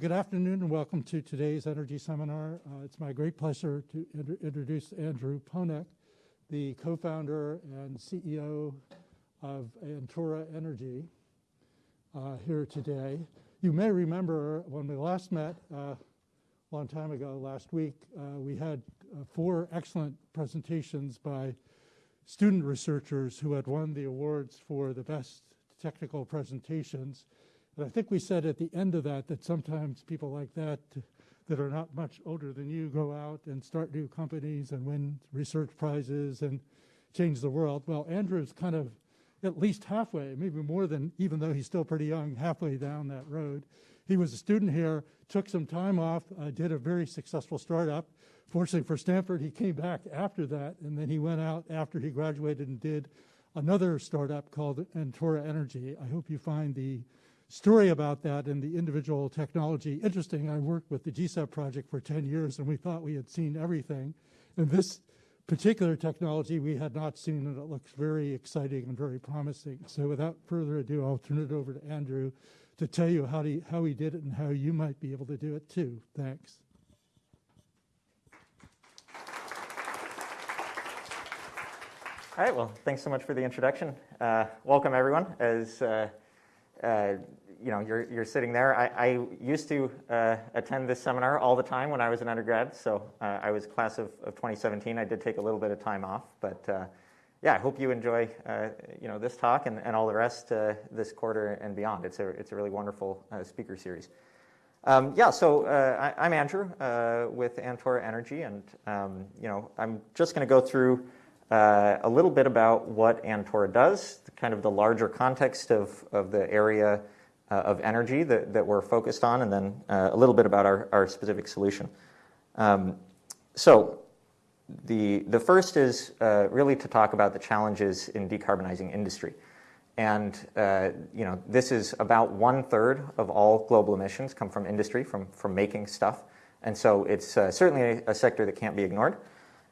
Good afternoon and welcome to today's energy seminar. Uh, it's my great pleasure to introduce Andrew Ponec, the co-founder and CEO of Antora Energy uh, here today. You may remember when we last met uh, a long time ago, last week, uh, we had uh, four excellent presentations by student researchers who had won the awards for the best technical presentations but I think we said at the end of that that sometimes people like that that are not much older than you go out and start new companies and win research prizes and change the world. Well, Andrew's kind of at least halfway, maybe more than, even though he's still pretty young, halfway down that road. He was a student here, took some time off, uh, did a very successful startup. Fortunately for Stanford, he came back after that, and then he went out after he graduated and did another startup called Antora Energy. I hope you find the story about that and the individual technology. Interesting, I worked with the GCEP project for 10 years and we thought we had seen everything. And this particular technology we had not seen and it looks very exciting and very promising. So without further ado, I'll turn it over to Andrew to tell you how he, how he did it and how you might be able to do it too. Thanks. All right, well, thanks so much for the introduction. Uh, welcome, everyone. As uh, uh, you know, you're, you're sitting there. I, I used to uh, attend this seminar all the time when I was an undergrad. So uh, I was class of, of 2017. I did take a little bit of time off. But uh, yeah, I hope you enjoy, uh, you know, this talk and, and all the rest this quarter and beyond. It's a, it's a really wonderful speaker series. Um, yeah, so I, am Andrew with Antora Energy. And, um, you know, I'm just going to go through a little bit about what Antora does, kind of the larger context of, of the area uh, of energy that, that we're focused on, and then uh, a little bit about our, our specific solution. Um, so the, the first is uh, really to talk about the challenges in decarbonizing industry. And uh, you know, this is about one third of all global emissions come from industry, from, from making stuff. And so it's uh, certainly a, a, sector that can't be ignored.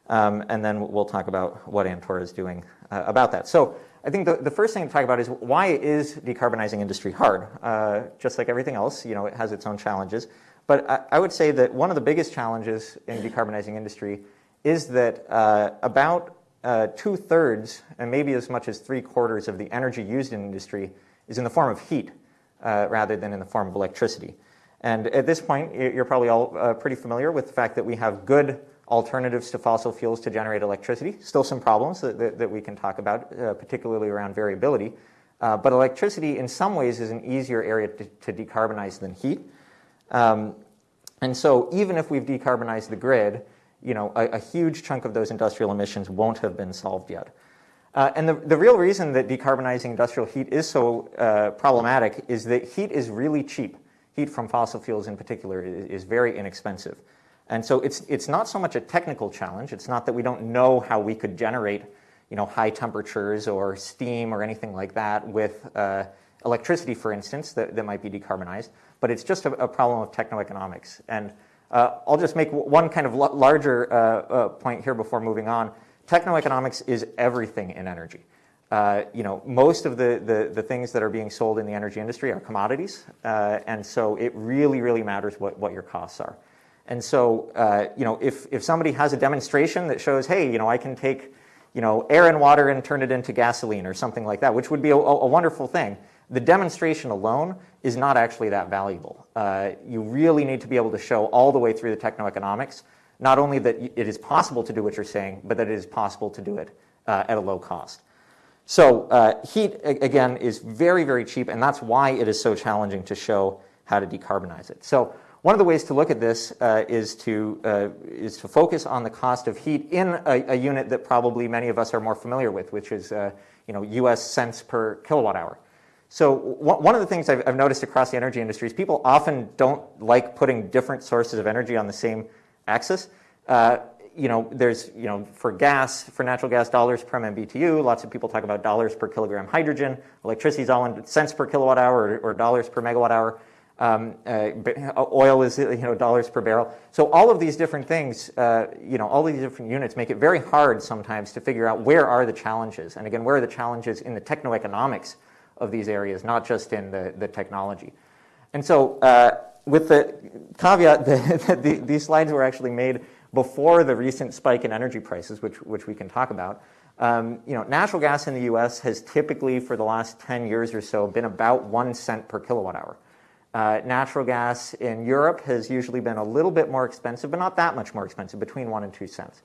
Um, and then we'll talk about what Antora is doing uh, about that. So I think the, the first thing to talk about is why is decarbonizing industry hard? Uh, just like everything else, you know, it has its own challenges. But I, I would say that one of the biggest challenges in decarbonizing industry is that uh, about uh, two-thirds, and maybe as much as three-quarters of the energy used in industry is in the form of heat uh, rather than in the form of electricity. And at this point, you're probably all uh, pretty familiar with the fact that we have good alternatives to fossil fuels to generate electricity. Still some problems that, that, that we can talk about, uh, particularly around variability. Uh, but electricity, in some ways, is an easier area to, to decarbonize than heat. Um, and so even if we've decarbonized the grid, you know, a, a, huge chunk of those industrial emissions won't have been solved yet. Uh, and the, the real reason that decarbonizing industrial heat is so uh, problematic is that heat is really cheap. Heat from fossil fuels in particular is, is very inexpensive. And so it's, it's not so much a technical challenge. It's not that we don't know how we could generate you know, high temperatures or steam or anything like that with uh, electricity, for instance, that, that might be decarbonized. But it's just a, a problem of techno-economics. And uh, I'll just make one kind of larger uh, uh, point here before moving on. Techno-economics is everything in energy. Uh, you know, most of the, the, the, things that are being sold in the energy industry are commodities. Uh, and so it really, really matters what, what your costs are. And so, uh, you know, if, if somebody has a demonstration that shows, hey, you know, I can take, you know, air and water and turn it into gasoline or something like that, which would be a, a wonderful thing, the demonstration alone is not actually that valuable. Uh, you really need to be able to show all the way through the techno-economics, not only that it is possible to do what you're saying, but that it is possible to do it uh, at a low cost. So uh, heat, again, is very, very cheap, and that's why it is so challenging to show how to decarbonize it. So one of the ways to look at this uh, is, to, uh, is to focus on the cost of heat in a, a, unit that probably many of us are more familiar with, which is uh, you know, US cents per kilowatt hour. So one of the things I've, I've, noticed across the energy industry is people often don't like putting different sources of energy on the same axis. Uh, you know, there's, you know, for gas, for natural gas, dollars per MMBTU. Lots of people talk about dollars per kilogram hydrogen. Electricity is all in cents per kilowatt hour or, or dollars per megawatt hour. Um, uh, oil is you know dollars per barrel. So all of these different things, uh, you know, all these different units make it very hard sometimes to figure out where are the challenges. And again, where are the challenges in the techno-economics of these areas, not just in the, the technology. And so uh, with the caveat that, that the, these slides were actually made before the recent spike in energy prices, which, which we can talk about. Um, you know, natural gas in the U.S. has typically, for the last 10 years or so, been about one cent per kilowatt hour. Uh, natural gas in Europe has usually been a little bit more expensive, but not that much more expensive, between one and two cents.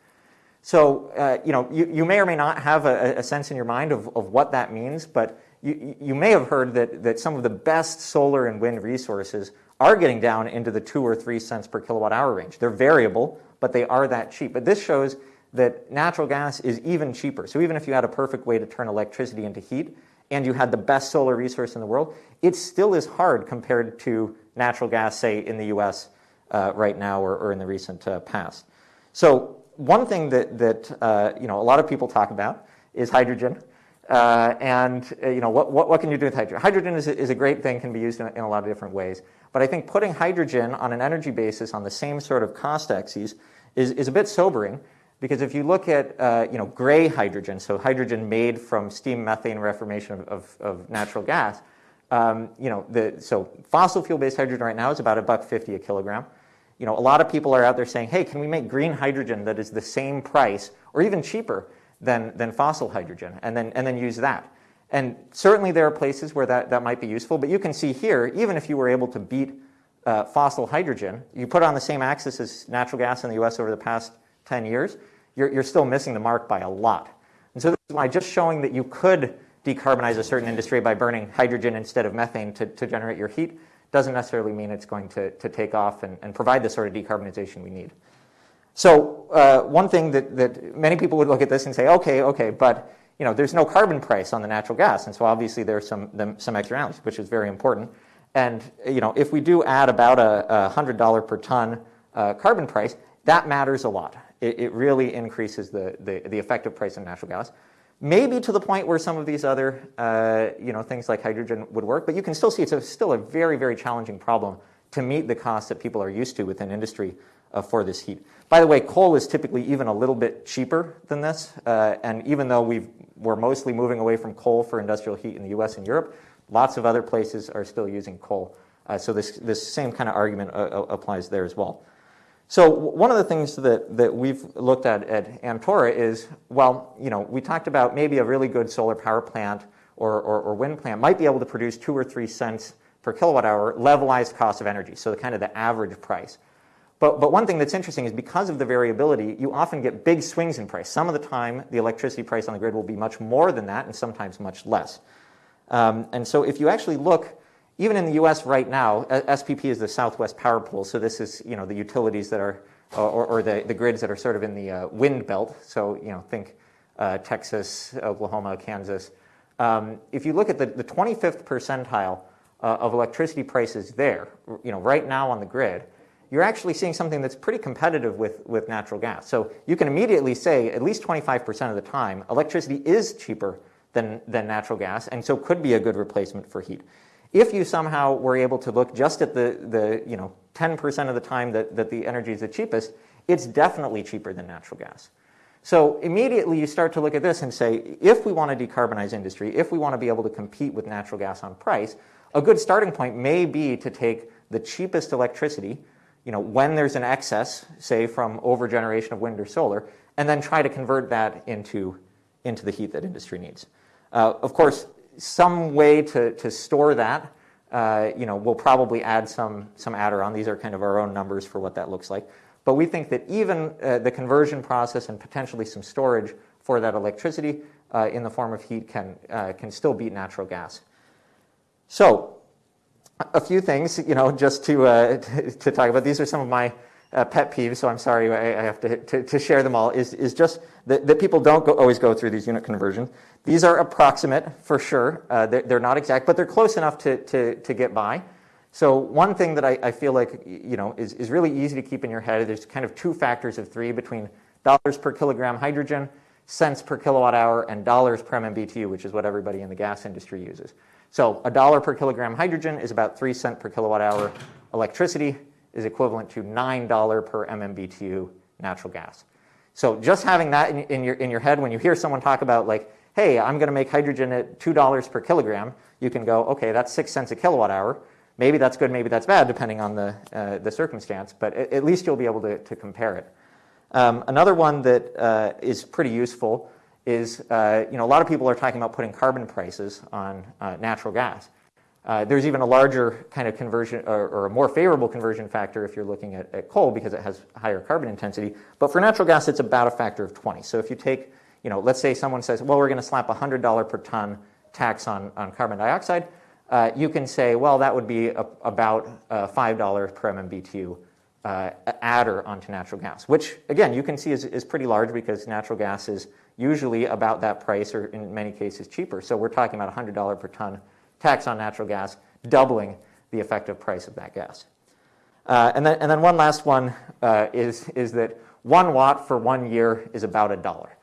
So, uh, you know, you, you may or may not have a, a sense in your mind of, of what that means, but you, you may have heard that, that some of the best solar and wind resources are getting down into the two or three cents per kilowatt hour range. They're variable, but they are that cheap. But this shows that natural gas is even cheaper. So even if you had a perfect way to turn electricity into heat and you had the best solar resource in the world, it still is hard compared to natural gas, say, in the US uh, right now or, or, in the recent uh, past. So one thing that, that uh, you know, a lot of people talk about is hydrogen. Uh, and uh, you know, what, what, what, can you do with hydrogen? Hydrogen is a, is a great thing, can be used in, in, a lot of different ways. But I think putting hydrogen on an energy basis on the same sort of cost axes is, is a bit sobering because if you look at uh, you know, gray hydrogen, so hydrogen made from steam methane reformation of, of, of natural gas, um, you know, the, so fossil fuel-based hydrogen right now is about a buck 50 a kilogram. You know, a lot of people are out there saying, hey, can we make green hydrogen that is the same price or even cheaper than, than fossil hydrogen and then, and then use that? And certainly there are places where that, that might be useful, but you can see here, even if you were able to beat uh, fossil hydrogen, you put on the same axis as natural gas in the US over the past 10 years, you're, you're still missing the mark by a lot. And so this is why just showing that you could decarbonize a certain industry by burning hydrogen instead of methane to, to generate your heat doesn't necessarily mean it's going to, to take off and, and provide the sort of decarbonization we need. So uh, one thing that, that many people would look at this and say, okay, okay, but you know, there's no carbon price on the natural gas, and so obviously there's some, some externalities, which is very important. And you know, if we do add about a, a $100 per ton uh, carbon price, that matters a lot it, it really increases the, the, the, effective price of natural gas. Maybe to the point where some of these other uh, you know, things like hydrogen would work, but you can still see it's a, still a very, very challenging problem to meet the costs that people are used to within industry uh, for this heat. By the way, coal is typically even a little bit cheaper than this, uh, and even though we are mostly moving away from coal for industrial heat in the US and Europe, lots of other places are still using coal. Uh, so this, this same kind of argument uh, uh, applies there as well. So one of the things that, that we've looked at at Antora is, well, you know, we talked about maybe a really good solar power plant or, or, or, wind plant might be able to produce two or three cents per kilowatt hour levelized cost of energy, so the kind of the average price. But, but one thing that's interesting is because of the variability, you often get big swings in price. Some of the time, the electricity price on the grid will be much more than that and sometimes much less. Um, and so if you actually look even in the US right now, SPP is the Southwest Power Pool, so this is you know, the utilities that are, or, or the, the grids that are sort of in the uh, wind belt, so you know, think uh, Texas, Oklahoma, Kansas. Um, if you look at the, the 25th percentile uh, of electricity prices there, you know, right now on the grid, you're actually seeing something that's pretty competitive with, with natural gas. So you can immediately say, at least 25% of the time, electricity is cheaper than, than natural gas, and so could be a good replacement for heat. If you somehow were able to look just at the, the you know, 10% of the time that, that the energy is the cheapest, it's definitely cheaper than natural gas. So immediately you start to look at this and say, if we want to decarbonize industry, if we want to be able to compete with natural gas on price, a good starting point may be to take the cheapest electricity, you know, when there's an excess, say from overgeneration of wind or solar, and then try to convert that into, into the heat that industry needs. Uh, of course, some way to, to store that, uh, you know, we'll probably add some, some adder on. These are kind of our own numbers for what that looks like. But we think that even uh, the conversion process and potentially some storage for that electricity uh, in the form of heat can, uh, can still beat natural gas. So a few things, you know, just to, uh, to, to talk about. These are some of my uh, pet peeves, so I'm sorry I, I have to, to, to, share them all, is, is just that, that people don't go, always go through these unit conversions. These are approximate for sure. Uh, they're, they're, not exact, but they're close enough to, to, to get by. So one thing that I, I, feel like you know is, is really easy to keep in your head, there's kind of two factors of three between dollars per kilogram hydrogen, cents per kilowatt hour, and dollars per MMBTU, which is what everybody in the gas industry uses. So a dollar per kilogram hydrogen is about three cent per kilowatt hour electricity is equivalent to $9 per MMBTU natural gas. So just having that in, in, your, in your head, when you hear someone talk about like, hey, I'm going to make hydrogen at $2 per kilogram, you can go, okay, that's 6 cents a kilowatt hour. Maybe that's good, maybe that's bad, depending on the, uh, the circumstance, but at, at, least you'll be able to, to compare it. Um, another one that uh, is pretty useful is, uh, you know, a lot of people are talking about putting carbon prices on uh, natural gas. Uh, there's even a larger kind of conversion or, or, a more favorable conversion factor if you're looking at, at, coal because it has higher carbon intensity. But for natural gas, it's about a factor of 20. So if you take, you know, let's say someone says, well, we're going to slap a $100 per ton tax on, on carbon dioxide, uh, you can say, well, that would be a, about uh, $5 per MMBTU uh, adder onto natural gas, which again, you can see is, is pretty large because natural gas is usually about that price or in many cases cheaper. So we're talking about $100 per ton tax on natural gas, doubling the effective price of that gas. Uh, and, then, and then one last one uh, is, is that one watt for one year is about a dollar.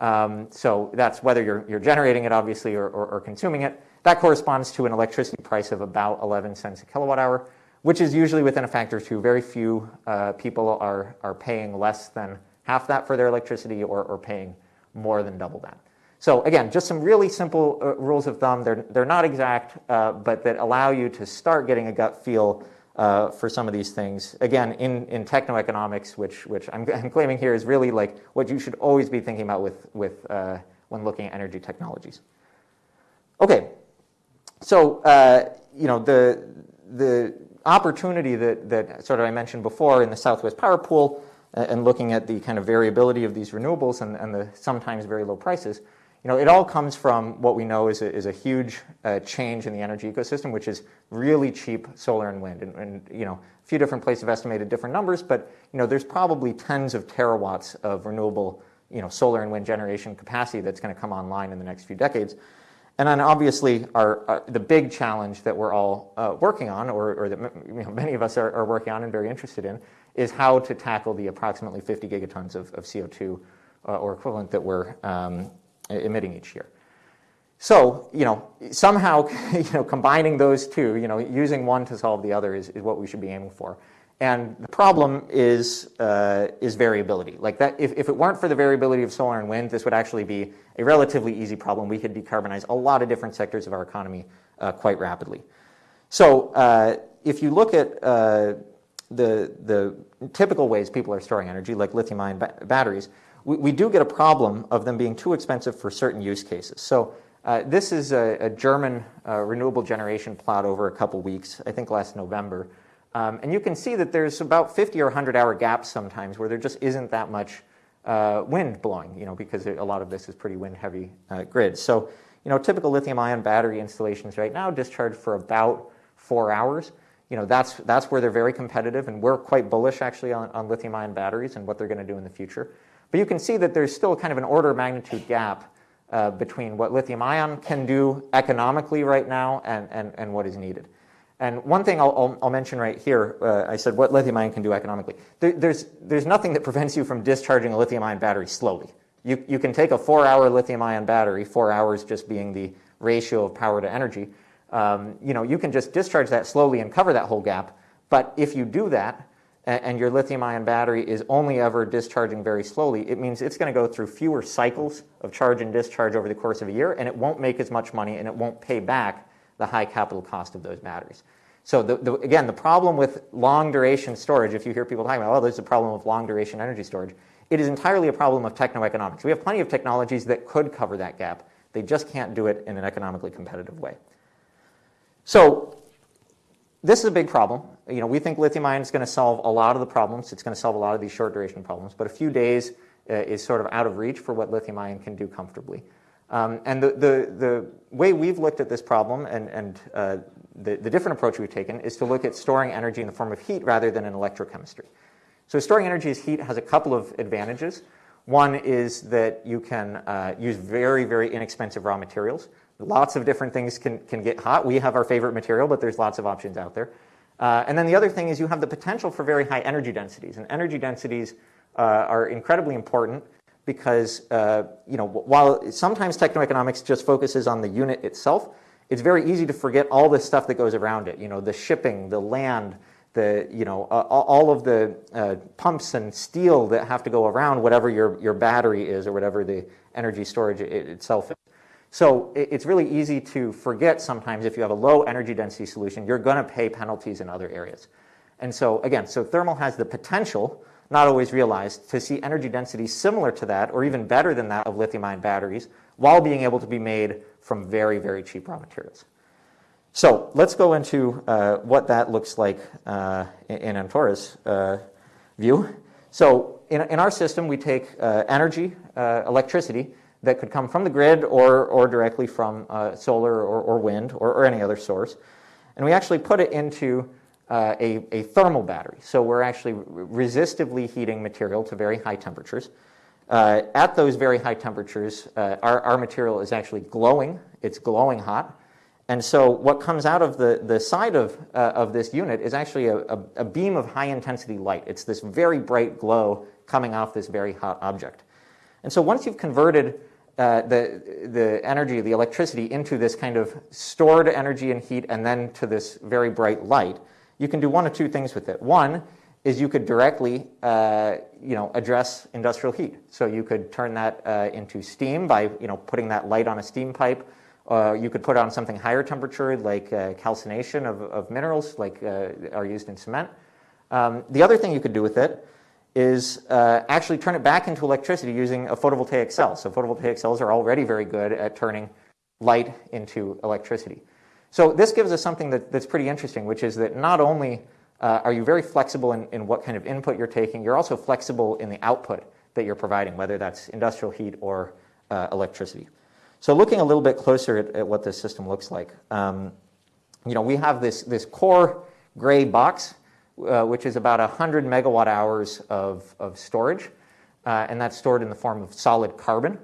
Um, so that's whether you're, you're generating it, obviously, or, or, or, consuming it. That corresponds to an electricity price of about 11 cents a kilowatt hour, which is usually within a factor of two. Very few uh, people are, are paying less than half that for their electricity or, or paying more than double that. So again, just some really simple uh, rules of thumb. They're, they're not exact, uh, but that allow you to start getting a gut feel uh, for some of these things. Again, in, in techno-economics, which, which I'm, I'm, claiming here is really like what you should always be thinking about with, with, uh, when looking at energy technologies. Okay, so uh, you know the, the opportunity that, that sort of I mentioned before in the Southwest Power Pool uh, and looking at the kind of variability of these renewables and, and the sometimes very low prices, you know, it all comes from what we know is a, is a huge uh, change in the energy ecosystem, which is really cheap solar and wind. And, and, you know, a few different places have estimated different numbers, but you know, there's probably tens of terawatts of renewable, you know, solar and wind generation capacity that's going to come online in the next few decades. And then obviously our, uh, the big challenge that we're all uh, working on, or, or that you know, many of us are, are, working on and very interested in, is how to tackle the approximately 50 gigatons of, of CO2 uh, or equivalent that we're um, emitting each year. So, you know, somehow, you know, combining those two, you know, using one to solve the other is, is what we should be aiming for. And the problem is, uh, is variability. Like that, if, if it weren't for the variability of solar and wind, this would actually be a relatively easy problem. We could decarbonize a lot of different sectors of our economy uh, quite rapidly. So uh, if you look at uh, the, the typical ways people are storing energy, like lithium-ion ba batteries, we, we do get a problem of them being too expensive for certain use cases. So uh, this is a, a German uh, renewable generation plot over a couple weeks, I think last November. Um, and you can see that there's about 50 or 100 hour gaps sometimes where there just isn't that much uh, wind blowing, you know, because a lot of this is pretty wind heavy uh, grids. So, you know, typical lithium ion battery installations right now discharge for about four hours. You know, that's, that's where they're very competitive and we're quite bullish actually on, on lithium ion batteries and what they're going to do in the future. But you can see that there's still kind of an order of magnitude gap uh, between what lithium ion can do economically right now and, and, and what is needed. And one thing I'll, I'll, I'll mention right here, uh, I said what lithium ion can do economically. There, there's, there's nothing that prevents you from discharging a lithium ion battery slowly. You, you can take a four hour lithium ion battery, four hours just being the ratio of power to energy. Um, you know, you can just discharge that slowly and cover that whole gap. But if you do that, and your lithium ion battery is only ever discharging very slowly, it means it's going to go through fewer cycles of charge and discharge over the course of a year, and it won't make as much money and it won't pay back the high capital cost of those batteries. So the, the, again, the problem with long duration storage, if you hear people talking about, oh, there's a problem with long duration energy storage, it is entirely a problem of techno-economics. We have plenty of technologies that could cover that gap. They just can't do it in an economically competitive way. So this is a big problem. You know, we think lithium ion is going to solve a lot of the problems. It's going to solve a lot of these short duration problems, but a few days uh, is sort of out of reach for what lithium ion can do comfortably. Um, and the, the, the, way we've looked at this problem and, and uh, the, the different approach we've taken is to look at storing energy in the form of heat rather than in electrochemistry. So storing energy as heat has a couple of advantages. One is that you can uh, use very, very inexpensive raw materials. Lots of different things can, can get hot. We have our favorite material, but there's lots of options out there. Uh, and then the other thing is you have the potential for very high energy densities. And energy densities uh, are incredibly important because uh, you know, while sometimes technoeconomics just focuses on the unit itself, it's very easy to forget all the stuff that goes around it. You know, the shipping, the land, the, you know, all of the uh, pumps and steel that have to go around whatever your, your battery is or whatever the energy storage it itself is. So it's really easy to forget sometimes if you have a low energy density solution, you're going to pay penalties in other areas. And so again, so thermal has the potential, not always realized, to see energy density similar to that or even better than that of lithium-ion batteries while being able to be made from very, very cheap raw materials. So let's go into uh, what that looks like uh, in Antora's uh, view. So in, in, our system, we take uh, energy, uh, electricity, that could come from the grid or, or directly from uh, solar or, or wind or, or, any other source. And we actually put it into uh, a, a, thermal battery. So we're actually resistively heating material to very high temperatures. Uh, at those very high temperatures, uh, our, our material is actually glowing. It's glowing hot. And so what comes out of the, the side of, uh, of this unit is actually a, a, a beam of high intensity light. It's this very bright glow coming off this very hot object. And so once you've converted uh, the, the energy, the electricity, into this kind of stored energy and heat and then to this very bright light, you can do one of two things with it. One is you could directly uh, you know, address industrial heat. So you could turn that uh, into steam by you know, putting that light on a steam pipe. Uh, you could put on something higher temperature like uh, calcination of, of minerals like are used in cement. Um, the other thing you could do with it is uh, actually turn it back into electricity using a photovoltaic cell. So photovoltaic cells are already very good at turning light into electricity. So this gives us something that, that's pretty interesting, which is that not only uh, are you very flexible in, in what kind of input you're taking, you're also flexible in the output that you're providing, whether that's industrial heat or uh, electricity. So looking a little bit closer at, at what this system looks like, um, you know, we have this, this core gray box uh, which is about 100 megawatt hours of, of storage, uh, and that's stored in the form of solid carbon.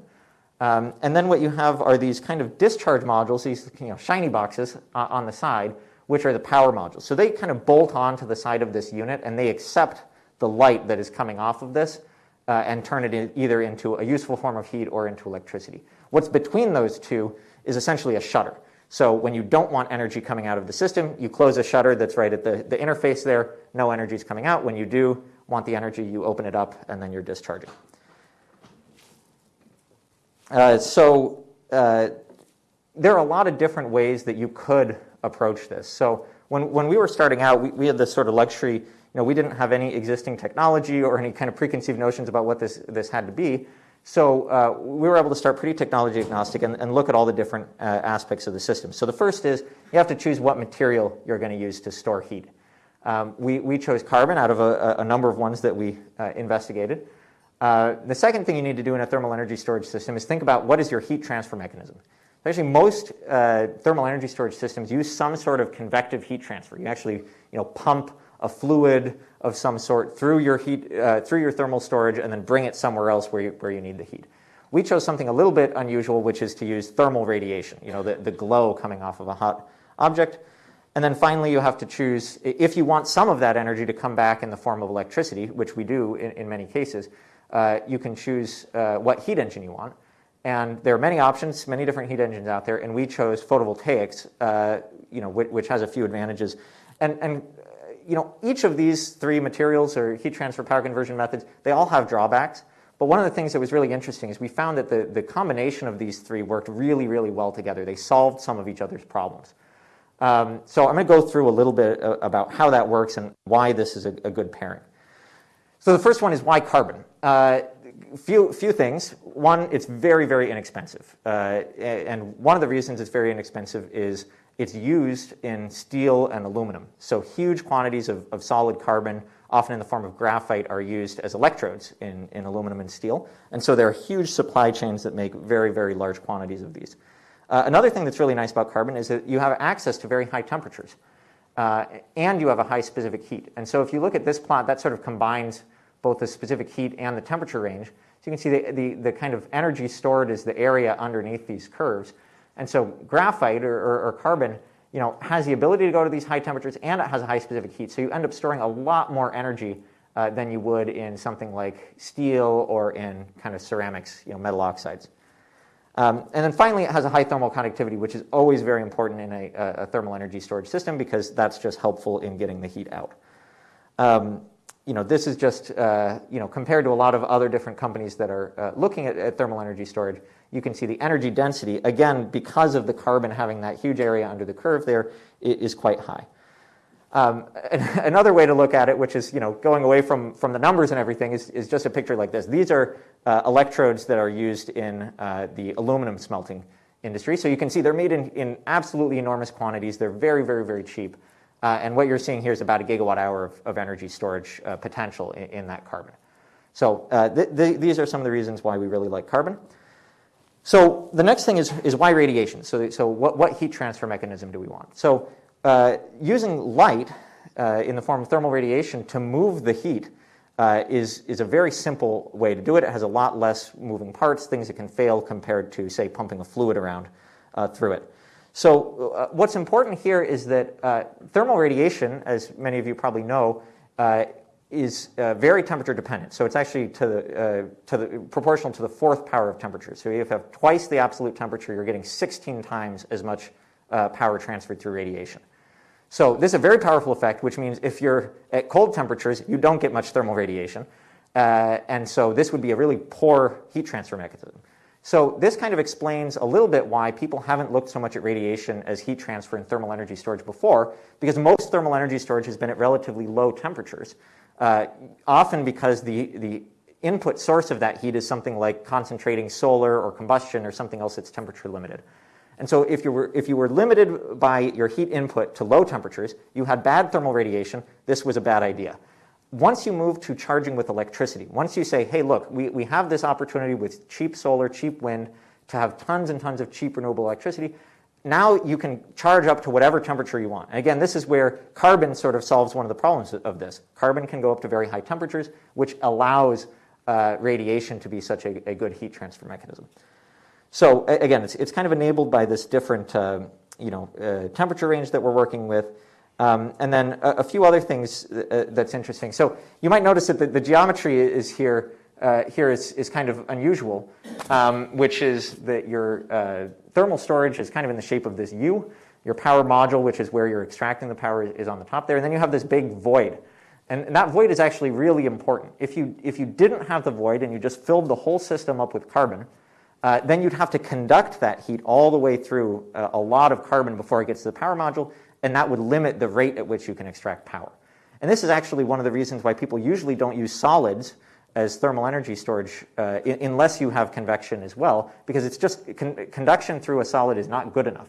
Um, and then what you have are these kind of discharge modules, these you know, shiny boxes uh, on the side, which are the power modules. So they kind of bolt onto the side of this unit, and they accept the light that is coming off of this uh, and turn it in either into a useful form of heat or into electricity. What's between those two is essentially a shutter. So when you don't want energy coming out of the system, you close a shutter that's right at the, the interface there. No energy is coming out. When you do want the energy, you open it up, and then you're discharging. Uh, so uh, there are a lot of different ways that you could approach this. So when, when we were starting out, we, we had this sort of luxury. You know, we didn't have any existing technology or any kind of preconceived notions about what this, this had to be. So uh, we were able to start pretty technology agnostic and, and look at all the different uh, aspects of the system. So the first is you have to choose what material you're going to use to store heat. Um, we, we chose carbon out of a, a number of ones that we uh, investigated. Uh, the second thing you need to do in a thermal energy storage system is think about what is your heat transfer mechanism. Actually, most uh, thermal energy storage systems use some sort of convective heat transfer. You actually you know, pump a fluid of some sort through your heat, uh, through your thermal storage and then bring it somewhere else where you, where you need the heat. We chose something a little bit unusual, which is to use thermal radiation, you know, the, the glow coming off of a hot object. And then finally, you have to choose, if you want some of that energy to come back in the form of electricity, which we do in, in many cases, uh, you can choose uh, what heat engine you want. And there are many options, many different heat engines out there, and we chose photovoltaics, uh, you know, which, which, has a few advantages. And, and you know, each of these three materials or heat transfer power conversion methods, they all have drawbacks. But one of the things that was really interesting is we found that the, the combination of these three worked really, really well together. They solved some of each other's problems. Um, so I'm going to go through a little bit uh, about how that works and why this is a, a good pairing. So the first one is why carbon? Uh, few, few things. One, it's very, very inexpensive. Uh, and one of the reasons it's very inexpensive is it's used in steel and aluminum. So huge quantities of, of solid carbon, often in the form of graphite, are used as electrodes in, in aluminum and steel. And so there are huge supply chains that make very, very large quantities of these. Uh, another thing that's really nice about carbon is that you have access to very high temperatures. Uh, and you have a high specific heat. And so if you look at this plot, that sort of combines both the specific heat and the temperature range. So you can see the, the, the kind of energy stored is the area underneath these curves. And so graphite or, or, or, carbon you know, has the ability to go to these high temperatures and it has a high specific heat. So you end up storing a lot more energy uh, than you would in something like steel or in kind of ceramics, you know, metal oxides. Um, and then finally, it has a high thermal conductivity, which is always very important in a, a thermal energy storage system because that's just helpful in getting the heat out. Um, you know, this is just, uh, you know, compared to a lot of other different companies that are uh, looking at, at, thermal energy storage, you can see the energy density, again, because of the carbon having that huge area under the curve there, is quite high. Um, another way to look at it, which is, you know, going away from, from the numbers and everything, is, is just a picture like this. These are uh, electrodes that are used in uh, the aluminum smelting industry. So you can see they're made in, in absolutely enormous quantities. They're very, very, very cheap. Uh, and what you're seeing here is about a gigawatt hour of, of energy storage uh, potential in, in, that carbon. So uh, th th these are some of the reasons why we really like carbon. So the next thing is, is why radiation? So, so what, what heat transfer mechanism do we want? So uh, using light uh, in the form of thermal radiation to move the heat uh, is, is a very simple way to do it. It has a lot less moving parts, things that can fail compared to, say, pumping a fluid around through it. So uh, what's important here is that uh, thermal radiation, as many of you probably know, uh, is uh, very temperature dependent. So it's actually to the, uh, to the, proportional to the fourth power of temperature. So if you have twice the absolute temperature, you're getting 16 times as much uh, power transferred through radiation. So this is a very powerful effect, which means if you're at cold temperatures, you don't get much thermal radiation. and so this would be a really poor heat transfer mechanism. So this kind of explains a little bit why people haven't looked so much at radiation as heat transfer and thermal energy storage before, because most thermal energy storage has been at relatively low temperatures, uh, often because the, the input source of that heat is something like concentrating solar or combustion or something else that's temperature limited. And so if you, were, if you were limited by your heat input to low temperatures, you had bad thermal radiation, this was a bad idea once you move to charging with electricity, once you say, hey, look, we, we have this opportunity with cheap solar, cheap wind, to have tons and tons of cheap renewable electricity, now you can charge up to whatever temperature you want. And again, this is where carbon sort of solves one of the problems of this. Carbon can go up to very high temperatures, which allows uh, radiation to be such a, a, good heat transfer mechanism. So again, it's, it's kind of enabled by this different uh, you know, uh, temperature range that we're working with. Um, and then a, a, few other things uh, that's interesting. So you might notice that the, the geometry is here, uh, here is, is kind of unusual, um, which is that your uh, thermal storage is kind of in the shape of this U. Your power module, which is where you're extracting the power, is on the top there. And then you have this big void. And, and that void is actually really important. If you, if you didn't have the void and you just filled the whole system up with carbon, uh, then you'd have to conduct that heat all the way through uh, a lot of carbon before it gets to the power module, and that would limit the rate at which you can extract power. And this is actually one of the reasons why people usually don't use solids as thermal energy storage uh, unless you have convection as well, because it's just con conduction through a solid is not good enough.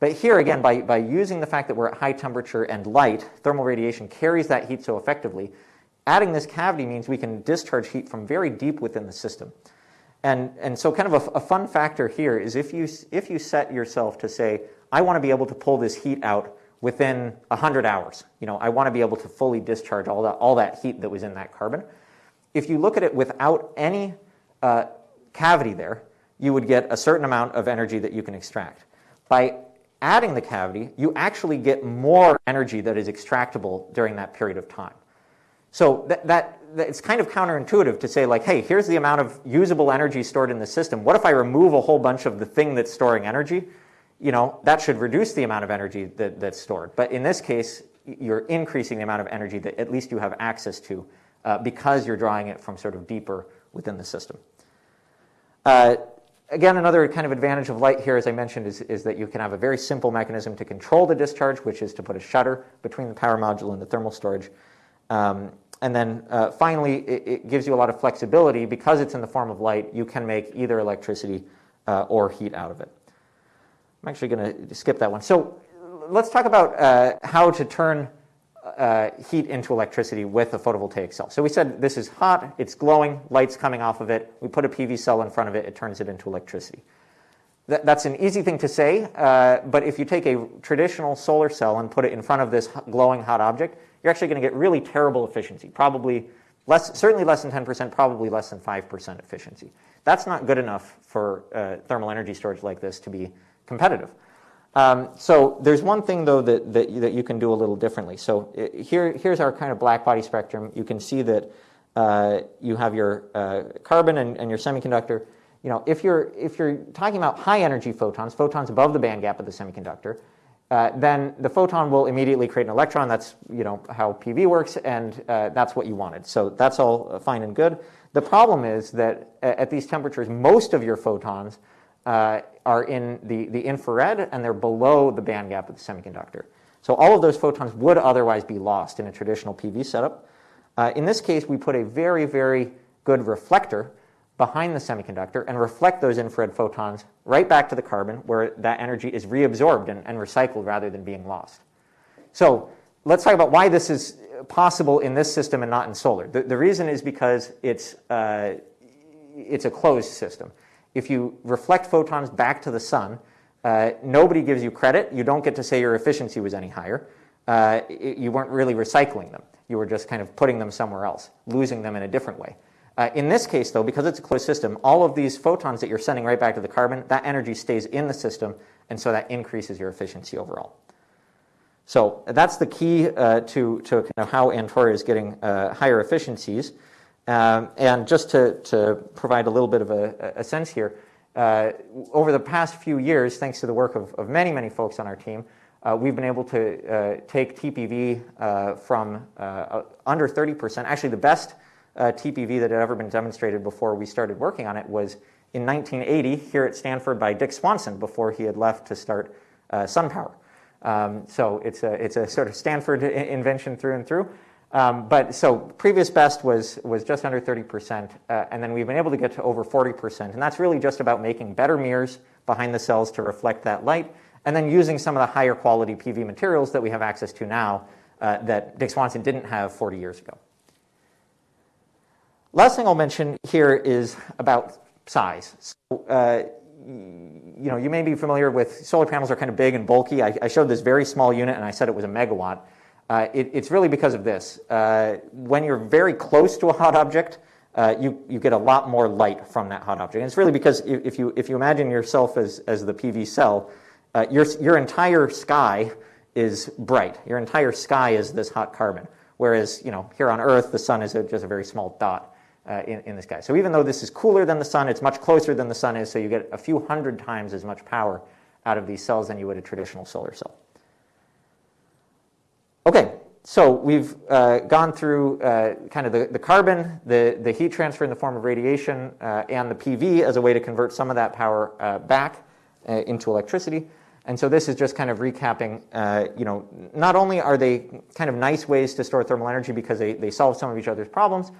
But here again, by, by using the fact that we're at high temperature and light, thermal radiation carries that heat so effectively, adding this cavity means we can discharge heat from very deep within the system. And, and so kind of a, a fun factor here is if you, if you set yourself to say, I want to be able to pull this heat out within 100 hours. You know, I want to be able to fully discharge all that, all that heat that was in that carbon. If you look at it without any uh, cavity there, you would get a certain amount of energy that you can extract. By adding the cavity, you actually get more energy that is extractable during that period of time. So that, that, that, it's kind of counterintuitive to say like, hey, here's the amount of usable energy stored in the system. What if I remove a whole bunch of the thing that's storing energy? You know, that should reduce the amount of energy that, that's stored. But in this case, you're increasing the amount of energy that at least you have access to uh, because you're drawing it from sort of deeper within the system. Uh, again, another kind of advantage of light here, as I mentioned, is, is that you can have a very simple mechanism to control the discharge, which is to put a shutter between the power module and the thermal storage. Um, and then uh, finally, it, it, gives you a lot of flexibility. Because it's in the form of light, you can make either electricity uh, or heat out of it. I'm actually going to skip that one. So let's talk about uh, how to turn uh, heat into electricity with a photovoltaic cell. So we said this is hot, it's glowing, light's coming off of it. We put a PV cell in front of it, it turns it into electricity. Th that's an easy thing to say, uh, but if you take a traditional solar cell and put it in front of this glowing hot object, you're actually going to get really terrible efficiency, probably less, certainly less than 10%, probably less than 5% efficiency. That's not good enough for uh, thermal energy storage like this to be competitive. Um, so there's one thing, though, that, that, that, you can do a little differently. So here, here's our kind of black body spectrum. You can see that uh, you have your uh, carbon and, and, your semiconductor. You know, if you're, if you're talking about high energy photons, photons above the band gap of the semiconductor, uh, then the photon will immediately create an electron. That's you know how PV works, and uh, that's what you wanted. So that's all fine and good. The problem is that at these temperatures, most of your photons uh, are in the, the infrared, and they're below the band gap of the semiconductor. So all of those photons would otherwise be lost in a traditional PV setup. Uh, in this case, we put a very, very good reflector behind the semiconductor and reflect those infrared photons right back to the carbon where that energy is reabsorbed and, and recycled rather than being lost. So let's talk about why this is possible in this system and not in solar. The, the reason is because it's, uh, it's a closed system. If you reflect photons back to the sun, uh, nobody gives you credit. You don't get to say your efficiency was any higher. Uh, it, you weren't really recycling them. You were just kind of putting them somewhere else, losing them in a different way. Uh, in this case, though, because it's a closed system, all of these photons that you're sending right back to the carbon, that energy stays in the system, and so that increases your efficiency overall. So that's the key uh, to, to kind of how Antora is getting uh, higher efficiencies. Um, and just to, to provide a little bit of a, a sense here, uh, over the past few years, thanks to the work of, of many, many folks on our team, uh, we've been able to uh, take TPV uh, from under 30%. Actually, the best TPV that had ever been demonstrated before we started working on it was in 1980 here at Stanford by Dick Swanson before he had left to start SunPower. Um, so it's a, it's a sort of Stanford invention through and through. Um, but so previous best was, was just under 30%, uh, and then we've been able to get to over 40%. And that's really just about making better mirrors behind the cells to reflect that light, and then using some of the higher quality PV materials that we have access to now uh, that Dick Swanson didn't have 40 years ago. Last thing I'll mention here is about size. So, uh, you know, you may be familiar with solar panels are kind of big and bulky. I, I showed this very small unit and I said it was a megawatt. Uh, it, it's really because of this. Uh, when you're very close to a hot object, uh, you, you get a lot more light from that hot object. And it's really because if you, if you imagine yourself as, as the PV cell, uh, your, your entire sky is bright. Your entire sky is this hot carbon. Whereas, you know, here on Earth, the sun is a, just a very small dot uh, in, in the sky. So even though this is cooler than the sun, it's much closer than the sun is, so you get a few hundred times as much power out of these cells than you would a traditional solar cell. Okay, so we've uh, gone through uh, kind of the, the carbon, the, the heat transfer in the form of radiation, uh, and the PV as a way to convert some of that power uh, back uh, into electricity. And so this is just kind of recapping, uh, you know, not only are they kind of nice ways to store thermal energy because they, they solve some of each other's problems,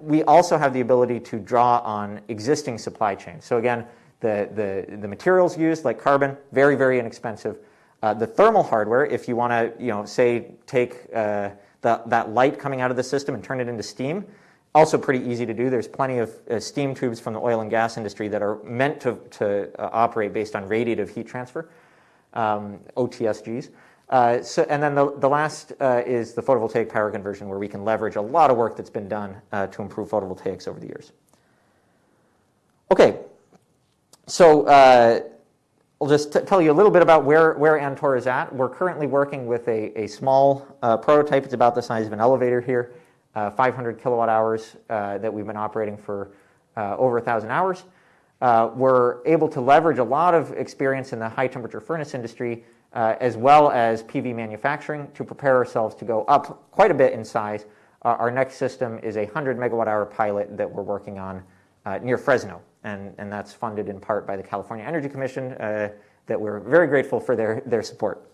we also have the ability to draw on existing supply chains. So again, the, the, the materials used, like carbon, very, very inexpensive. Uh, the thermal hardware, if you want to, you know, say take uh, the, that light coming out of the system and turn it into steam, also pretty easy to do. There's plenty of uh, steam tubes from the oil and gas industry that are meant to, to uh, operate based on radiative heat transfer, um, OTSGs. Uh, so, and then the, the last is the photovoltaic power conversion, where we can leverage a lot of work that's been done to improve photovoltaics over the years. Okay, so I'll just tell you a little bit about where, where Antora is at. We're currently working with a, a small uh, prototype. It's about the size of an elevator here, uh, 500 kilowatt hours uh, that we've been operating for uh, over 1,000 hours. Uh, we're able to leverage a lot of experience in the high temperature furnace industry uh, as well as PV manufacturing to prepare ourselves to go up quite a bit in size. our next system is a 100 megawatt hour pilot that we're working on near Fresno and, and that's funded in part by the California Energy Commission uh, that we're very grateful for their, their support.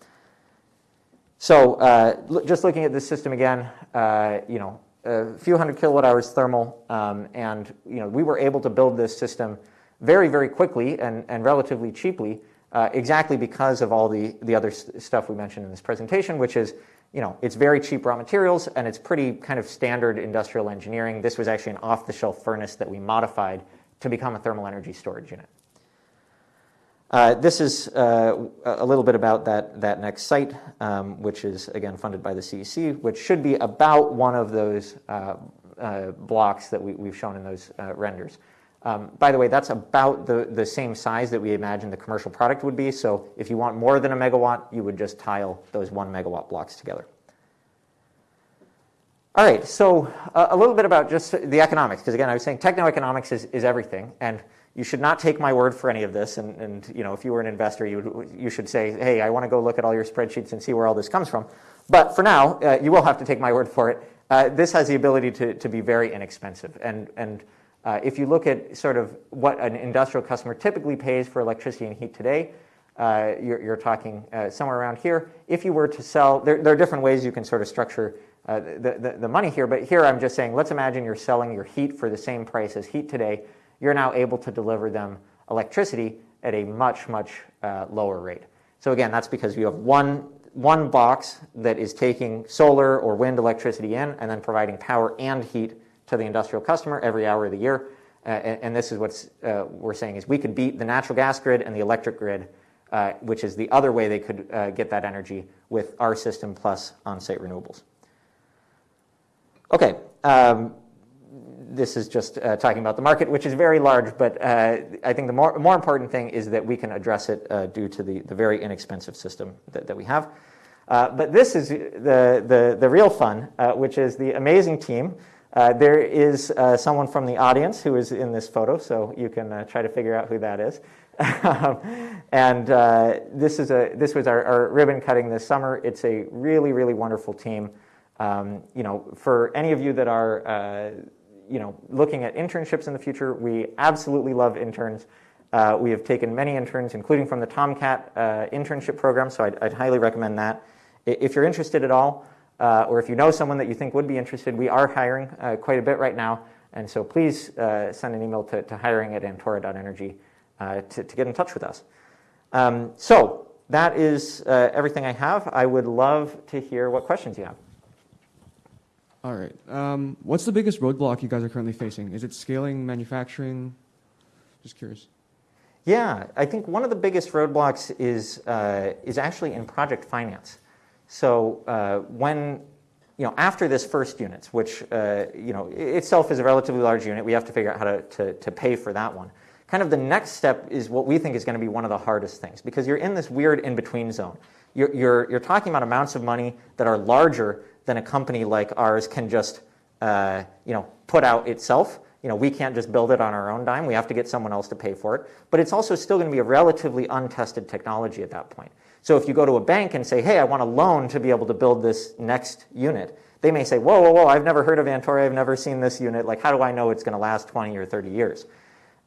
So uh, just looking at this system again, uh, you know, a few hundred kilowatt hours thermal, um, and you know, we were able to build this system very, very quickly and, and relatively cheaply, uh, exactly because of all the, the other st stuff we mentioned in this presentation, which is, you know, it's very cheap raw materials and it's pretty kind of standard industrial engineering. This was actually an off-the-shelf furnace that we modified to become a thermal energy storage unit. Uh, this is uh, a little bit about that, that next site, um, which is, again, funded by the CEC, which should be about one of those uh, uh blocks that we, have shown in those uh, renders. Um, by the way, that's about the, the same size that we imagine the commercial product would be. So if you want more than a megawatt, you would just tile those one megawatt blocks together. All right, so uh, a little bit about just the economics, because again, I was saying techno-economics is, is everything, and you should not take my word for any of this. And, and you know, if you were an investor, you, you should say, hey, I want to go look at all your spreadsheets and see where all this comes from. But for now, uh, you will have to take my word for it. Uh, this has the ability to, to be very inexpensive. And, and uh, if you look at sort of what an industrial customer typically pays for electricity and heat today, uh, you're, you're, talking uh, somewhere around here. If you were to sell, there, there, are different ways you can sort of structure uh, the, the, the, money here, but here I'm just saying, let's imagine you're selling your heat for the same price as heat today. You're now able to deliver them electricity at a much, much uh, lower rate. So again, that's because you have one, one box that is taking solar or wind electricity in and then providing power and heat to the industrial customer every hour of the year. Uh, and, and, this is what uh, we're saying is we could beat the natural gas grid and the electric grid, uh, which is the other way they could uh, get that energy with our system plus on-site renewables. Okay, um, this is just uh, talking about the market, which is very large, but uh, I think the more, more important thing is that we can address it uh, due to the, the very inexpensive system that, that we have. Uh, but this is the, the, the real fun, uh, which is the amazing team. Uh, there is someone from the audience who is in this photo, so you can try to figure out who that is. and this, is a, this was our, our ribbon cutting this summer. It's a really, really wonderful team. Um, you know, for any of you that are, uh, you know, looking at internships in the future, we absolutely love interns. Uh, we have taken many interns, including from the TomKat uh, internship program, so I'd, I'd, highly recommend that. If you're interested at all, uh, or if you know someone that you think would be interested, we are hiring uh, quite a bit right now, and so please uh, send an email to, to hiring at antora.energy to, to, get in touch with us. Um, so that is everything I have. I would love to hear what questions you have. All right. Um, what's the biggest roadblock you guys are currently facing? Is it scaling, manufacturing? Just curious. Yeah, I think one of the biggest roadblocks is uh, is actually in project finance. So uh, when you know after this first unit, which uh, you know itself is a relatively large unit, we have to figure out how to, to, to pay for that one. Kind of the next step is what we think is going to be one of the hardest things because you're in this weird in between zone. You're, you're, you're talking about amounts of money that are larger than a company like ours can just uh, you know, put out itself. You know, we can't just build it on our own dime. We have to get someone else to pay for it. But it's also still going to be a relatively untested technology at that point. So if you go to a bank and say, hey, I want a loan to be able to build this next unit, they may say, whoa, whoa, whoa, I've never heard of Antora. I've never seen this unit. Like, how do I know it's going to last 20 or 30 years?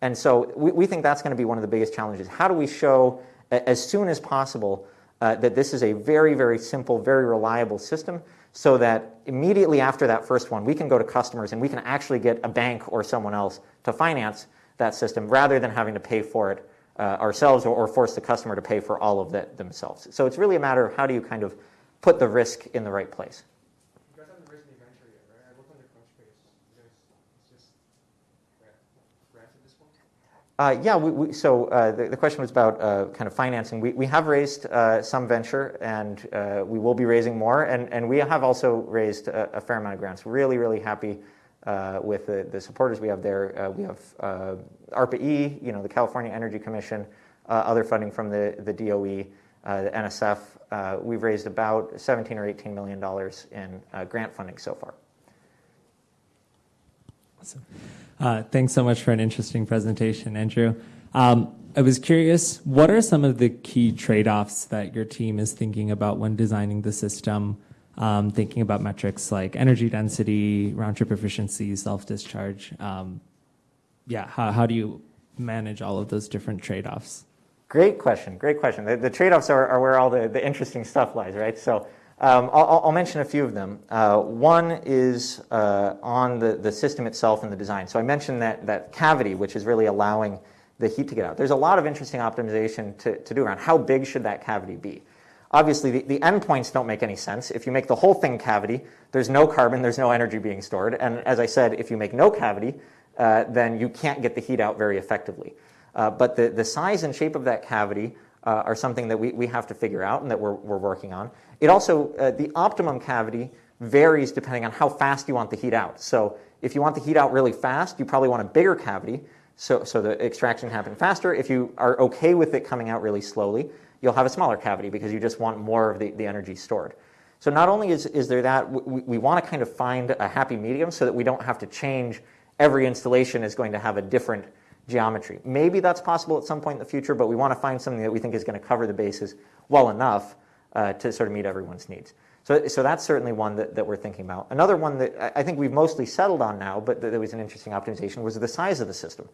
And so we, we think that's going to be one of the biggest challenges. How do we show as soon as possible uh, that this is a very, very simple, very reliable system so that immediately after that first one, we can go to customers and we can actually get a bank or someone else to finance that system rather than having to pay for it uh, ourselves or, or, force the customer to pay for all of that themselves. So it's really a matter of how do you kind of put the risk in the right place. Uh, yeah, we, we, so uh, the, the, question was about uh, kind of financing. We, we have raised uh, some venture and uh, we will be raising more. And, and we have also raised a, a fair amount of grants. Really, really happy uh, with the, the, supporters we have there. we have ARPA-E, you know, the California Energy Commission, other funding from the, the DOE, the NSF. we've raised about 17 or 18 million dollars in grant funding so far. Awesome. Uh, thanks so much for an interesting presentation, Andrew. Um, I was curious, what are some of the key trade-offs that your team is thinking about when designing the system, um, thinking about metrics like energy density, round-trip efficiency, self-discharge? Um, yeah, how, do you manage all of those different trade-offs? Great question, great question. The, trade-offs are, where all the, the interesting stuff lies, right? Um, I'll, I'll, mention a few of them. Uh, one is uh, on the, the system itself and the design. So I mentioned that, that cavity, which is really allowing the heat to get out. There's a lot of interesting optimization to, to do around how big should that cavity be. Obviously, the, the endpoints don't make any sense. If you make the whole thing cavity, there's no carbon, there's no energy being stored. And as I said, if you make no cavity, uh, then you can't get the heat out very effectively. Uh, but the, the size and shape of that cavity uh, are something that we, we have to figure out and that we're, we're working on. It also, uh, the optimum cavity varies depending on how fast you want the heat out. So if you want the heat out really fast, you probably want a bigger cavity so, so the extraction happen faster. If you are okay with it coming out really slowly, you'll have a smaller cavity because you just want more of the, the energy stored. So not only is, is there that, we, we want to kind of find a happy medium so that we don't have to change every installation is going to have a different geometry. Maybe that's possible at some point in the future, but we want to find something that we think is going to cover the bases well enough uh, to sort of meet everyone's needs. So, so that's certainly one that, that we're thinking about. Another one that I think we've mostly settled on now, but that was an interesting optimization, was the size of the system.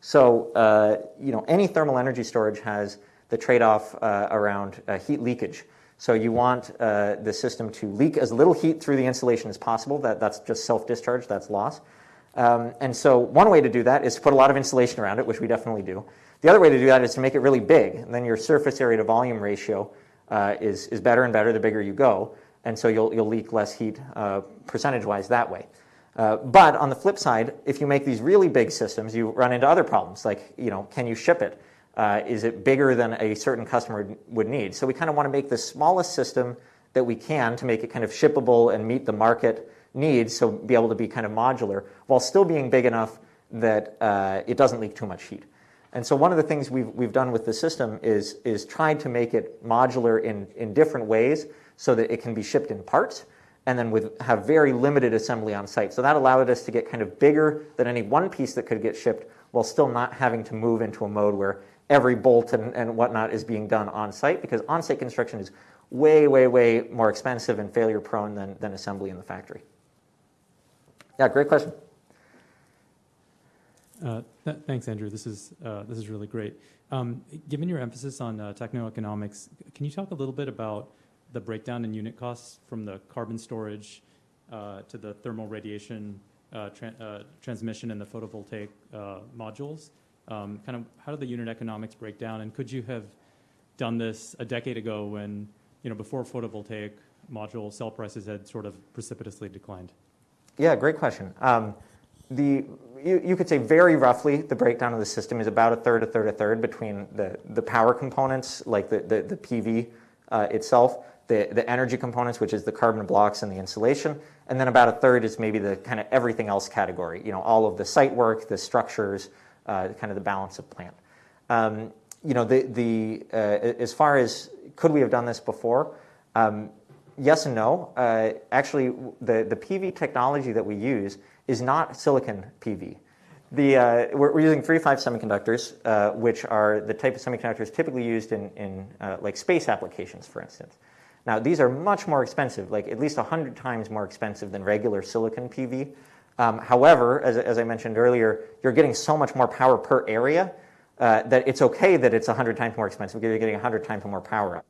So, uh, you know, any thermal energy storage has the trade-off uh, around uh, heat leakage. So you want uh, the system to leak as little heat through the insulation as possible. That, that's just self-discharge, that's loss. Um, and so one way to do that is to put a lot of insulation around it, which we definitely do. The other way to do that is to make it really big. And then your surface area to volume ratio uh, is, is better and better the bigger you go. And so you'll, you'll leak less heat uh, percentage-wise that way. Uh, but on the flip side, if you make these really big systems, you run into other problems. Like, you know, can you ship it? Uh, is it bigger than a certain customer would need? So we kind of want to make the smallest system that we can to make it kind of shippable and meet the market needs, so be able to be kind of modular, while still being big enough that uh, it doesn't leak too much heat. And so one of the things we've, we've done with the system is, is tried to make it modular in, in different ways so that it can be shipped in parts and then with, have very limited assembly on site. So that allowed us to get kind of bigger than any one piece that could get shipped while still not having to move into a mode where every bolt and, and whatnot is being done on site because on site construction is way, way, way more expensive and failure prone than, than assembly in the factory. Yeah, great question. Uh, thanks, Andrew. This is uh, this is really great. Um, given your emphasis on uh, techno-economics, can you talk a little bit about the breakdown in unit costs from the carbon storage uh, to the thermal radiation uh, tra uh, transmission and the photovoltaic modules? Um, kind of how do the unit economics break down? And could you have done this a decade ago when you know before photovoltaic module cell prices had sort of precipitously declined? Yeah, great question. Um, the, you, you, could say very roughly the breakdown of the system is about a third, a third, a third between the, the power components, like the, the, the PV uh, itself, the, the energy components, which is the carbon blocks and the insulation, and then about a third is maybe the kind of everything else category, you know, all of the site work, the structures, uh, kind of the balance of plant. Um, you know, the, the, uh, as far as could we have done this before, um, yes and no. Uh, actually, the, the PV technology that we use is not silicon PV. The, uh, we're, using 3-5 semiconductors, uh, which are the type of semiconductors typically used in, in uh, like space applications, for instance. Now, these are much more expensive, like at least 100 times more expensive than regular silicon PV. Um, however, as, as I mentioned earlier, you're getting so much more power per area uh, that it's okay that it's 100 times more expensive because you're getting 100 times more power.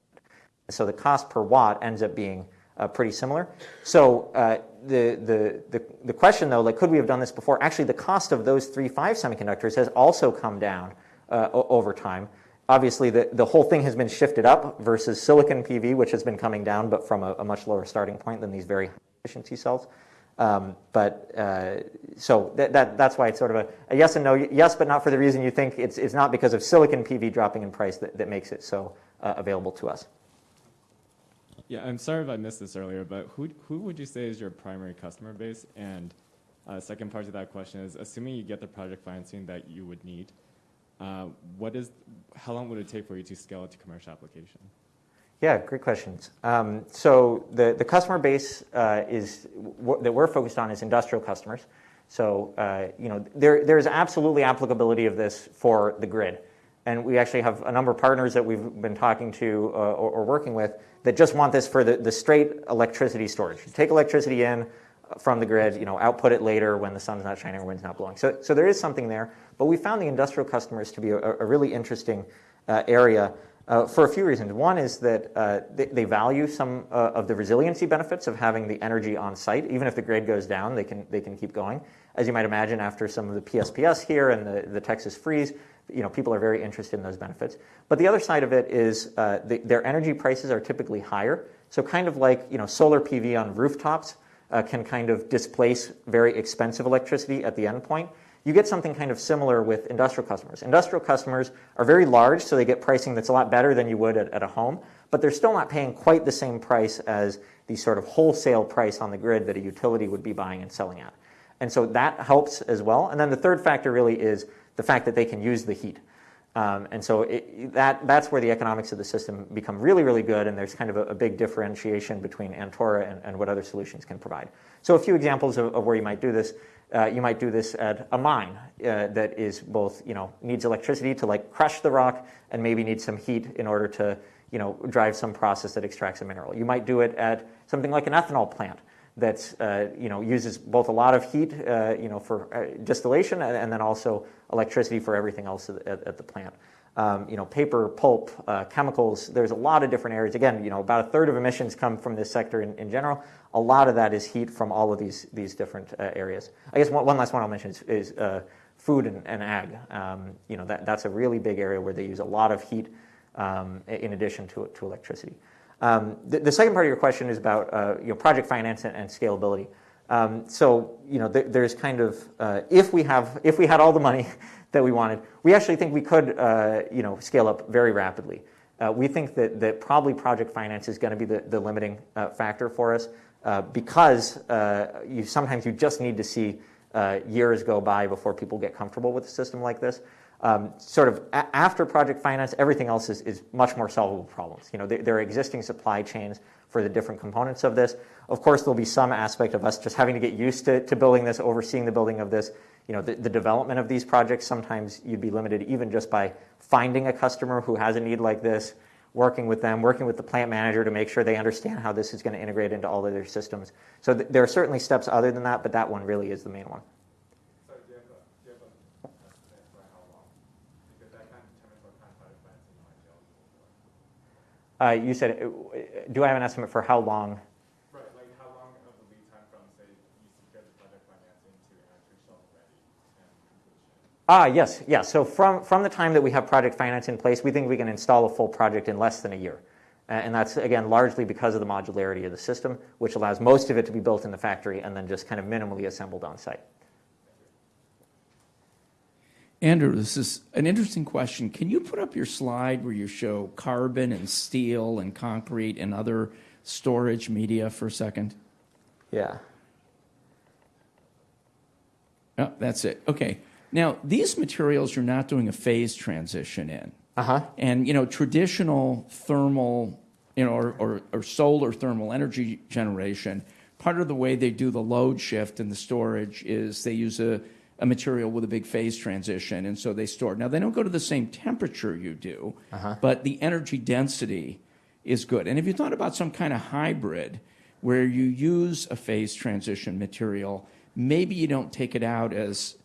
So the cost per watt ends up being uh, pretty similar. So uh, the, the, the, the, question though, like could we have done this before? Actually, the cost of those three five semiconductors has also come down uh, over time. Obviously, the, the whole thing has been shifted up versus silicon PV, which has been coming down, but from a, a much lower starting point than these very high efficiency cells. Um, but uh, so that, that, that's why it's sort of a, a, yes and no. Yes, but not for the reason you think. It's, it's not because of silicon PV dropping in price that, that makes it so uh, available to us. Yeah, I'm sorry if I missed this earlier, but who, who would you say is your primary customer base? And uh, second part to that question is, assuming you get the project financing that you would need, uh, what is, how long would it take for you to scale it to commercial application? Yeah, great questions. Um, so the, the customer base uh, is that we're focused on is industrial customers. So uh, you know there there's absolutely applicability of this for the grid, and we actually have a number of partners that we've been talking to uh, or, or, working with that just want this for the, the straight electricity storage. Take electricity in from the grid, you know, output it later when the sun's not shining or wind's not blowing. So, so there is something there, but we found the industrial customers to be a, a really interesting uh, area uh, for a few reasons. One is that uh, they, they, value some uh, of the resiliency benefits of having the energy on site. Even if the grid goes down, they can, they can keep going. As you might imagine, after some of the PSPS here and the, the Texas freeze, you know, people are very interested in those benefits. But the other side of it is uh, the, their energy prices are typically higher. So kind of like you know, solar PV on rooftops uh, can kind of displace very expensive electricity at the endpoint. You get something kind of similar with industrial customers. Industrial customers are very large, so they get pricing that's a lot better than you would at, at a home, but they're still not paying quite the same price as the sort of wholesale price on the grid that a utility would be buying and selling at. And so that helps as well. And then the third factor really is the fact that they can use the heat. Um, and so it, that, that's where the economics of the system become really, really good, and there's kind of a, a big differentiation between Antora and, and what other solutions can provide. So a few examples of, of where you might do this. Uh, you might do this at a mine uh, that is both, you know, needs electricity to like crush the rock and maybe needs some heat in order to, you know, drive some process that extracts a mineral. You might do it at something like an ethanol plant that uh, you know uses both a lot of heat, uh, you know, for uh, distillation and, and, then also electricity for everything else at, at the plant. Um, you know, paper, pulp, uh, chemicals. There's a lot of different areas. Again, you know, about a third of emissions come from this sector in, in general. A lot of that is heat from all of these these different uh, areas. I guess one, one, last one I'll mention is, is uh, food and, and ag. Um, you know, that, that's a really big area where they use a lot of heat um, in addition to to electricity. Um, the, the, second part of your question is about uh, you know, project finance and, and scalability. Um, so you know, th there's kind of uh, if we have if we had all the money that we wanted, we actually think we could uh, you know scale up very rapidly. Uh, we think that that probably project finance is going to be the, the limiting uh, factor for us uh, because you sometimes you just need to see years go by before people get comfortable with a system like this um, sort of after project finance, everything else is, is much more solvable problems. You know, there, there, are existing supply chains for the different components of this. Of course, there'll be some aspect of us just having to get used to, to building this, overseeing the building of this. You know, the, the development of these projects, sometimes you'd be limited even just by finding a customer who has a need like this, working with them, working with the plant manager to make sure they understand how this is going to integrate into all of their systems. So th- there are certainly steps other than that, but that one really is the main one. Uh, you said, uh, do I have an estimate for how long? Right, like how long of the lead time from, say, you secure the project financing to actually shovel ready and completion? Ah, yes, yes. So from, from the time that we have project finance in place, we think we can install a full project in less than a year. Uh, and that's, again, largely because of the modularity of the system, which allows most of it to be built in the factory and then just kind of minimally assembled on site. Andrew, this is an interesting question. Can you put up your slide where you show carbon and steel and concrete and other storage media for a second? Yeah. Oh, that's it. Okay. Now, these materials you're not doing a phase transition in. Uh-huh. And, you know, traditional thermal, you know, or, or, or solar thermal energy generation, part of the way they do the load shift and the storage is they use a a material with a big phase transition, and so they store. Now, they don't go to the same temperature you do, Uh-huh. but the energy density is good. And if you thought about some kind of hybrid where you use a phase transition material, maybe you don't take it out as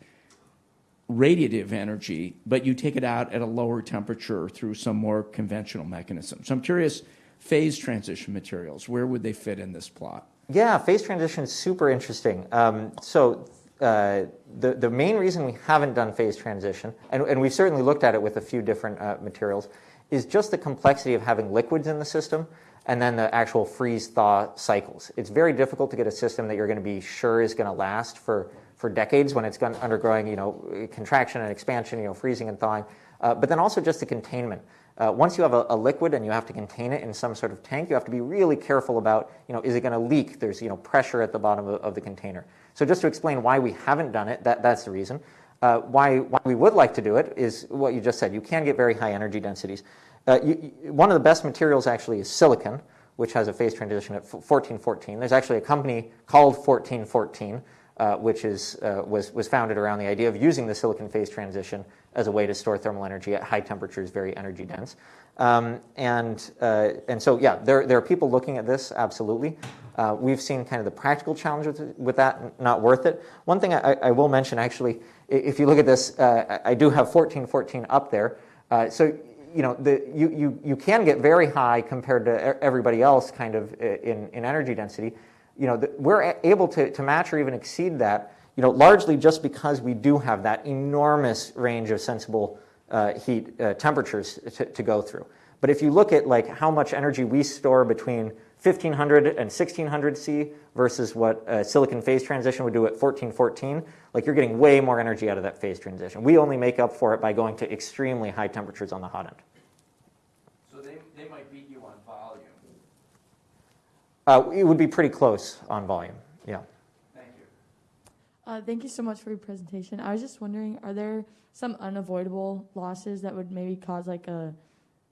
radiative energy, but you take it out at a lower temperature through some more conventional mechanism. So I'm curious, phase transition materials, where would they fit in this plot? Yeah, phase transition is super interesting. Um, so uh, the, the main reason we haven't done phase transition, and, and we've certainly looked at it with a few different uh, materials, is just the complexity of having liquids in the system and then the actual freeze thaw cycles. It's very difficult to get a system that you're going to be sure is going to last for, for decades when it's undergoing you know, contraction and expansion, you know, freezing and thawing. Uh, but then also just the containment. Uh, once you have a, a, liquid and you have to contain it in some sort of tank, you have to be really careful about, you know, is it going to leak? There's, you know, pressure at the bottom of, of, the container. So just to explain why we haven't done it, that, that's the reason. Uh, why, why we would like to do it is what you just said. You can get very high energy densities. Uh, you, you, one of the best materials actually is silicon, which has a phase transition at 1414. There's actually a company called 1414, uh, which is, uh, was, was founded around the idea of using the silicon phase transition as a way to store thermal energy at high temperatures, very energy dense. Um, and, uh, and so, yeah, there, there are people looking at this, absolutely. Uh, we've seen kind of the practical challenge with, with that, not worth it. One thing I, I, will mention, actually, if you look at this, uh, I do have 1414 up there. Uh, so, you know, the, you, you, you can get very high compared to everybody else kind of in, in energy density. You know, the, we're able to, to match or even exceed that you know, largely just because we do have that enormous range of sensible uh, heat uh, temperatures to, to, go through. But if you look at like how much energy we store between 1500 and 1600 C versus what a silicon phase transition would do at 1414, like you're getting way more energy out of that phase transition. We only make up for it by going to extremely high temperatures on the hot end. So they, they might beat you on volume. Uh, it would be pretty close on volume, yeah. Thank you. Uh, thank you so much for your presentation. I was just wondering, are there some unavoidable losses that would maybe cause like a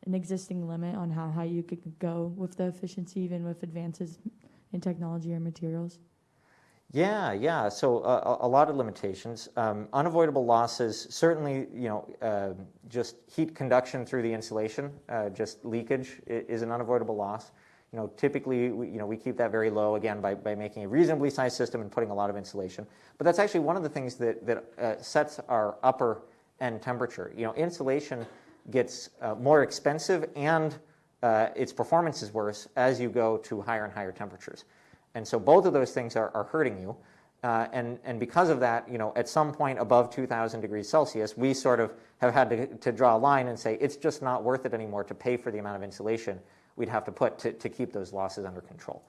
an existing limit on how high you could go with the efficiency, even with advances in technology or materials? Yeah, yeah. So uh, a, lot of limitations. Um, unavoidable losses, certainly, you know, uh, just heat conduction through the insulation, uh, just leakage is an unavoidable loss. You know, typically, we, you know, we keep that very low again by, by making a reasonably sized system and putting a lot of insulation. But that's actually one of the things that, that uh, sets our upper end temperature. You know, insulation gets uh, more expensive and uh, its performance is worse as you go to higher and higher temperatures. And so both of those things are, are hurting you. Uh, and, and because of that, you know, at some point above 2,000 degrees Celsius, we sort of have had to, to draw a line and say it's just not worth it anymore to pay for the amount of insulation we'd have to put to, to keep those losses under control.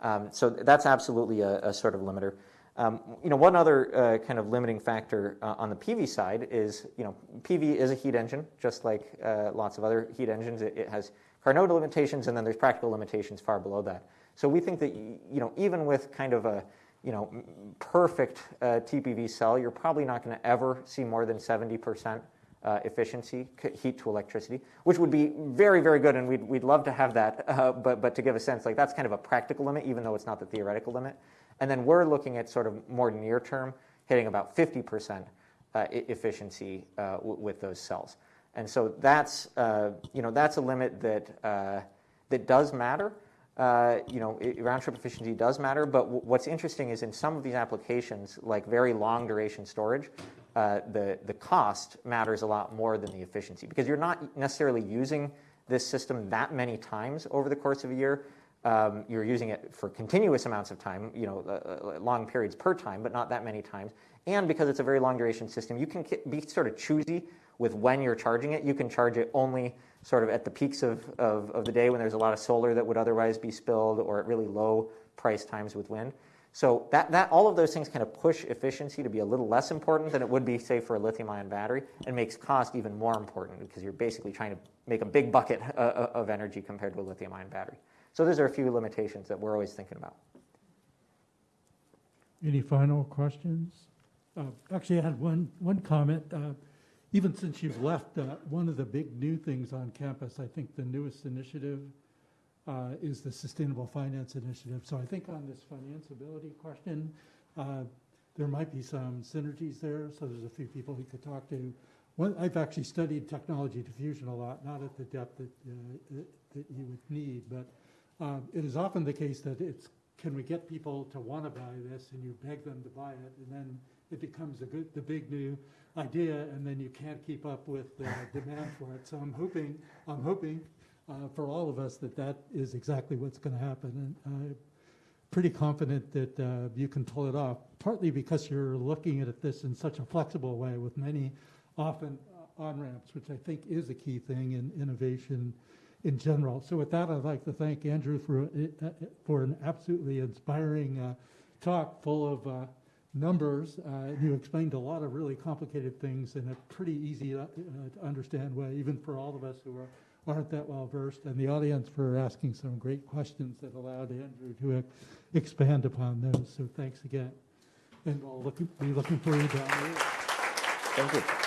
Um, so that's absolutely a, a sort of limiter. Um, you know, one other uh, kind of limiting factor uh, on the PV side is, you know, PV is a heat engine, just like uh, lots of other heat engines. It, it has Carnot limitations, and then there's practical limitations far below that. So we think that, you know, even with kind of a, you know, perfect uh, TPV cell, you're probably not going to ever see more than 70% uh, efficiency, heat to electricity, which would be very, very good, and we'd, we'd love to have that. Uh, but, but to give a sense, like that's kind of a practical limit, even though it's not the theoretical limit. And then we're looking at sort of more near term, hitting about 50% uh, efficiency uh, with those cells. And so that's, uh, you know, that's a limit that, that does matter. You know, round trip efficiency does matter, but what's interesting is in some of these applications, like very long duration storage, the, the cost matters a lot more than the efficiency because you're not necessarily using this system that many times over the course of a year. Um, you're using it for continuous amounts of time, you know, uh, uh, long periods per time, but not that many times. And because it's a very long duration system, you can be sort of choosy with when you're charging it. You can charge it only sort of at the peaks of, of, of the day when there's a lot of solar that would otherwise be spilled or at really low price times with wind. So that, that all of those things kind of push efficiency to be a little less important than it would be, say, for a lithium-ion battery, and makes cost even more important because you're basically trying to make a big bucket uh, uh, of energy compared to a lithium-ion battery. So those are a few limitations that we're always thinking about. Any final questions? Uh, Actually, I had one, one comment. Uh, Even since you've left, uh, one of the big new things on campus, I think the newest initiative uh, is the Sustainable Finance Initiative. So I think on this financeability question, uh, there might be some synergies there, so there's a few people we could talk to. One, I've actually studied technology diffusion a lot, not at the depth that, uh, that you would need, but um, it is often the case that it's, can we get people to want to buy this, and you beg them to buy it, and then it becomes a good, the big new idea, and then you can't keep up with the demand for it. So I'm hoping, I'm hoping uh, for all of us that that is exactly what's going to happen, and I'm pretty confident that uh, you can pull it off. Partly because you're looking at this in such a flexible way, with many often uh, on ramps, which I think is a key thing in innovation in general. So with that, I'd like to thank Andrew for, uh, for an absolutely inspiring uh, talk full of uh, numbers. Uh, You explained a lot of really complicated things in a pretty easy uh, to understand way, even for all of us who are, aren't that well versed, and the audience for asking some great questions that allowed Andrew to ex- expand upon those. So thanks again. And we'll look, be looking for you down the road. Thank you.